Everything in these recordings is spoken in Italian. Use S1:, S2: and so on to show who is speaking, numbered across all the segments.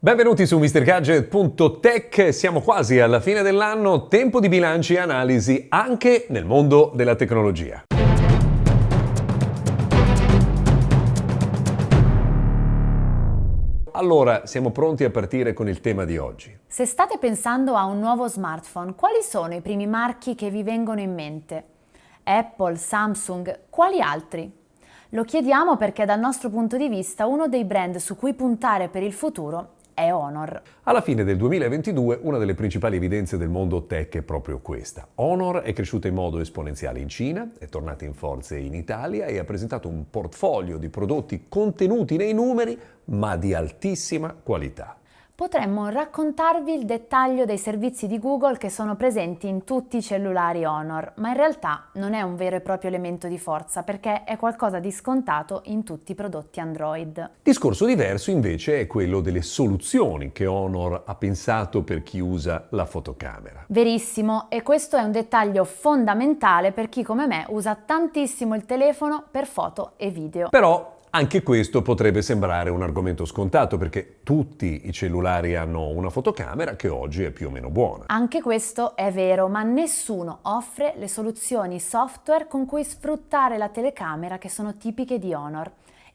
S1: Benvenuti su MrGadget.tech, siamo quasi alla fine dell'anno, tempo di bilanci e analisi anche nel mondo della tecnologia. Allora, siamo pronti a partire con il tema di oggi.
S2: Se state pensando a un nuovo smartphone, quali sono i primi marchi che vi vengono in mente? Apple, Samsung, quali altri? Lo chiediamo perché dal nostro punto di vista uno dei brand su cui puntare per il futuro è Honor.
S1: Alla fine del 2022 una delle principali evidenze del mondo tech è proprio questa. Honor è cresciuta in modo esponenziale in Cina, è tornata in forze in Italia e ha presentato un portfolio di prodotti contenuti nei numeri ma di altissima qualità
S2: potremmo raccontarvi il dettaglio dei servizi di Google che sono presenti in tutti i cellulari Honor, ma in realtà non è un vero e proprio elemento di forza perché è qualcosa di scontato in tutti i prodotti Android.
S1: Discorso diverso invece è quello delle soluzioni che Honor ha pensato per chi usa la fotocamera.
S2: Verissimo, e questo è un dettaglio fondamentale per chi come me usa tantissimo il telefono per foto e video.
S1: Però anche questo potrebbe sembrare un argomento scontato perché tutti i cellulari hanno una fotocamera che oggi è più o meno buona.
S2: Anche questo è vero, ma nessuno offre le soluzioni software con cui sfruttare la telecamera che sono tipiche di Honor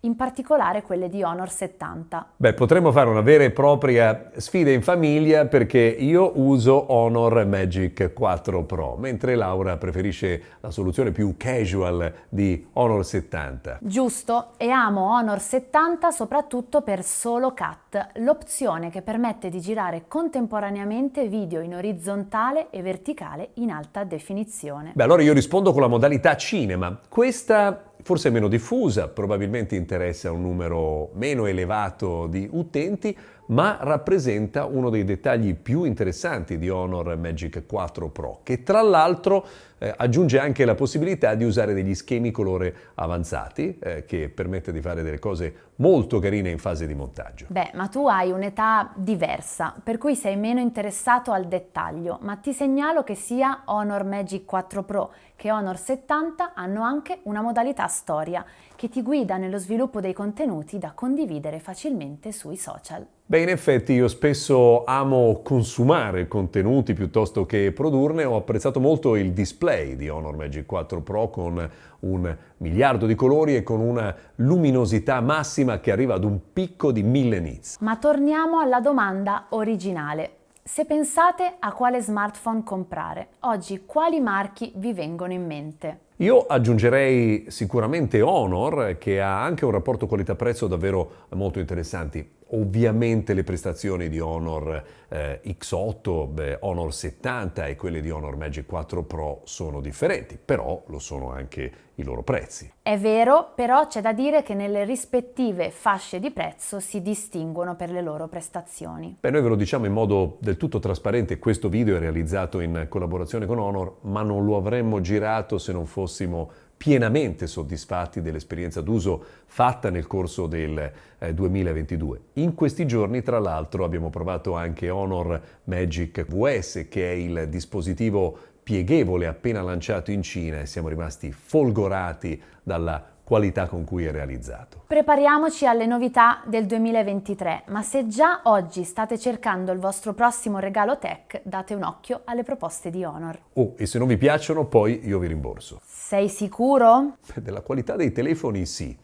S2: in particolare quelle di Honor 70.
S1: Beh, potremmo fare una vera e propria sfida in famiglia perché io uso Honor Magic 4 Pro, mentre Laura preferisce la soluzione più casual di Honor 70.
S2: Giusto, e amo Honor 70 soprattutto per solo cut, l'opzione che permette di girare contemporaneamente video in orizzontale e verticale in alta definizione.
S1: Beh, allora io rispondo con la modalità cinema. Questa forse meno diffusa, probabilmente interessa un numero meno elevato di utenti, ma rappresenta uno dei dettagli più interessanti di Honor Magic 4 Pro, che tra l'altro eh, aggiunge anche la possibilità di usare degli schemi colore avanzati, eh, che permette di fare delle cose molto carine in fase di montaggio.
S2: Beh, ma tu hai un'età diversa, per cui sei meno interessato al dettaglio, ma ti segnalo che sia Honor Magic 4 Pro che Honor 70 hanno anche una modalità storia, che ti guida nello sviluppo dei contenuti da condividere facilmente sui social.
S1: Beh, in effetti io spesso amo consumare contenuti piuttosto che produrne. Ho apprezzato molto il display di Honor Magic 4 Pro con un miliardo di colori e con una luminosità massima che arriva ad un picco di 1000 nits.
S2: Ma torniamo alla domanda originale. Se pensate a quale smartphone comprare, oggi quali marchi vi vengono in mente?
S1: Io aggiungerei sicuramente Honor, che ha anche un rapporto qualità-prezzo davvero molto interessanti. Ovviamente le prestazioni di Honor eh, X8, beh, Honor 70 e quelle di Honor Magic 4 Pro sono differenti, però lo sono anche i loro prezzi.
S2: È vero, però c'è da dire che nelle rispettive fasce di prezzo si distinguono per le loro prestazioni.
S1: Beh, noi ve lo diciamo in modo del tutto trasparente, questo video è realizzato in collaborazione con Honor, ma non lo avremmo girato se non fossimo pienamente soddisfatti dell'esperienza d'uso fatta nel corso del eh, 2022. In questi giorni, tra l'altro, abbiamo provato anche Honor Magic VS, che è il dispositivo pieghevole appena lanciato in Cina e siamo rimasti folgorati dalla qualità con cui è realizzato.
S2: Prepariamoci alle novità del 2023, ma se già oggi state cercando il vostro prossimo regalo tech, date un occhio alle proposte di Honor.
S1: Oh, e se non vi piacciono, poi io vi rimborso.
S2: Sei sicuro?
S1: Della qualità dei telefoni sì.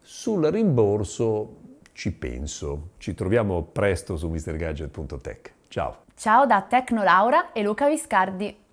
S1: Sul rimborso ci penso. Ci troviamo presto su mrgadget.tech. Ciao.
S2: Ciao da Tecnolaura e Luca Viscardi.